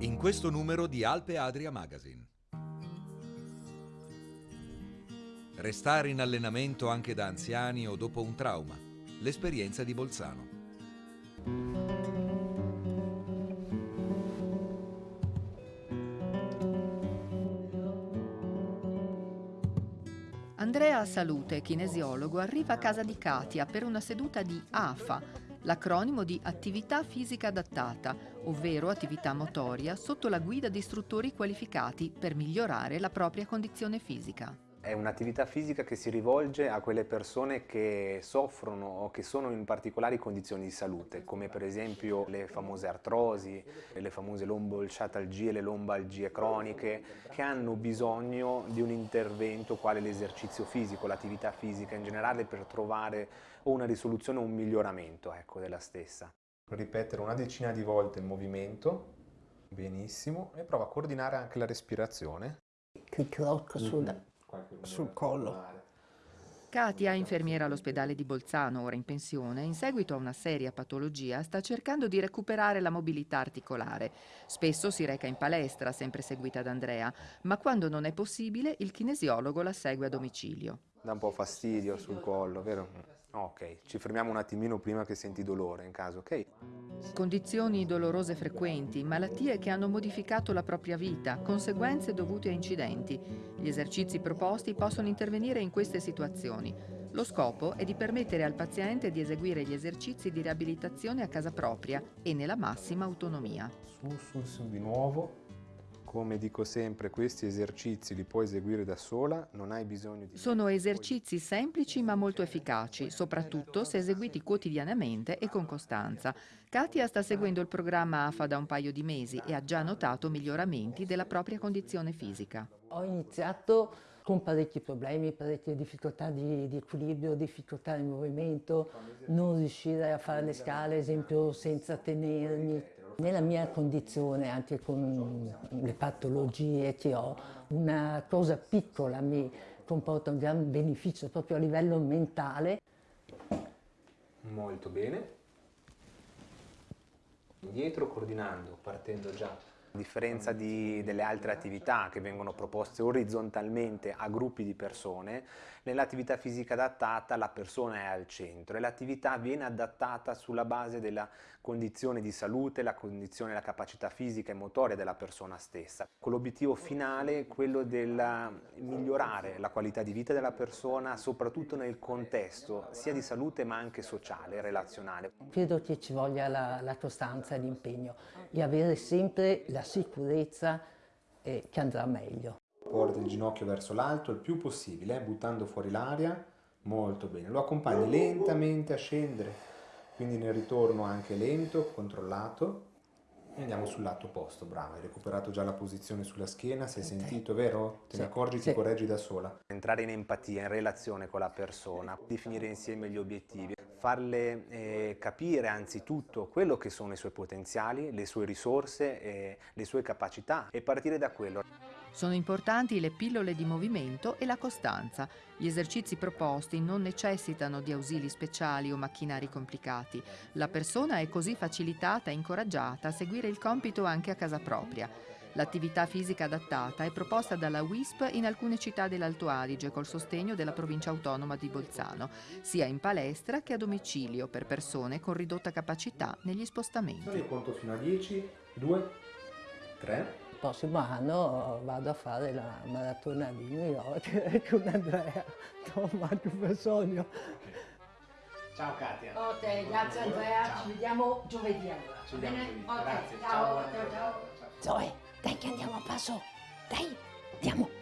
In questo numero di Alpe Adria Magazine. Restare in allenamento anche da anziani o dopo un trauma. L'esperienza di Bolzano. Andrea Salute, kinesiologo, arriva a casa di Katia per una seduta di AFA, l'acronimo di Attività Fisica Adattata, ovvero attività motoria sotto la guida di istruttori qualificati per migliorare la propria condizione fisica. È un'attività fisica che si rivolge a quelle persone che soffrono o che sono in particolari condizioni di salute, come per esempio le famose artrosi, le famose lombalciatalgie, le lombalgie croniche, che hanno bisogno di un intervento quale l'esercizio fisico, l'attività fisica in generale per trovare o una risoluzione o un miglioramento ecco, della stessa. Ripetere una decina di volte il movimento, benissimo, e prova a coordinare anche la respirazione. Che crocco sulla sul collo. Katia, infermiera all'ospedale di Bolzano, ora in pensione, in seguito a una seria patologia, sta cercando di recuperare la mobilità articolare. Spesso si reca in palestra, sempre seguita da Andrea, ma quando non è possibile il kinesiologo la segue a domicilio. Dà un po' fastidio sul collo, vero? Ok, ci fermiamo un attimino prima che senti dolore in caso, ok? Condizioni dolorose frequenti, malattie che hanno modificato la propria vita, conseguenze dovute a incidenti. Gli esercizi proposti possono intervenire in queste situazioni. Lo scopo è di permettere al paziente di eseguire gli esercizi di riabilitazione a casa propria e nella massima autonomia. Su, su, su di nuovo. Come dico sempre, questi esercizi li puoi eseguire da sola, non hai bisogno di... Sono esercizi semplici ma molto efficaci, soprattutto se eseguiti quotidianamente e con costanza. Katia sta seguendo il programma AFA da un paio di mesi e ha già notato miglioramenti della propria condizione fisica. Ho iniziato con parecchi problemi, parecchie difficoltà di, di, equilibrio, difficoltà di movimento, non riuscire a fare le scale, ad esempio, senza tenermi. Nella mia condizione, anche con le patologie che ho, una cosa piccola mi comporta un gran beneficio proprio a livello mentale. Molto bene. Indietro coordinando, partendo già a differenza di, delle altre attività che vengono proposte orizzontalmente a gruppi di persone, nell'attività fisica adattata la persona è al centro e l'attività viene adattata sulla base della condizione di salute, la condizione, la capacità fisica e motoria della persona stessa, con l'obiettivo finale quello di migliorare la qualità di vita della persona, soprattutto nel contesto sia di salute ma anche sociale, relazionale. Credo che ci voglia la, la costanza e l'impegno e avere sempre la sicurezza eh, che andrà meglio. Porta il ginocchio verso l'alto il più possibile, buttando fuori l'aria, molto bene. Lo accompagni lentamente a scendere, quindi nel ritorno anche lento, controllato. E andiamo sul lato opposto, bravo, hai recuperato già la posizione sulla schiena, sei okay. sentito, vero? Te sì. ne accorgi, sì. ti correggi da sola. Entrare in empatia, in relazione con la persona, definire insieme gli obiettivi, farle eh, capire anzitutto quello che sono i suoi potenziali, le sue risorse, eh, le sue capacità e partire da quello. Sono importanti le pillole di movimento e la costanza. Gli esercizi proposti non necessitano di ausili speciali o macchinari complicati. La persona è così facilitata e incoraggiata a seguire il compito anche a casa propria. L'attività fisica adattata è proposta dalla WISP in alcune città dell'Alto Adige col sostegno della provincia autonoma di Bolzano, sia in palestra che a domicilio per persone con ridotta capacità negli spostamenti. Io conto fino a 10, 2, 3 il prossimo anno vado a fare la maratona di New York con Andrea, Toma, più bisogno. Ciao Katia. Ok, grazie Andrea, ciao. ci vediamo giovedì allora. Ci vediamo giovedì. Okay, grazie. Ciao, ciao, ciao. ciao. Dai che andiamo a passo. Dai, andiamo.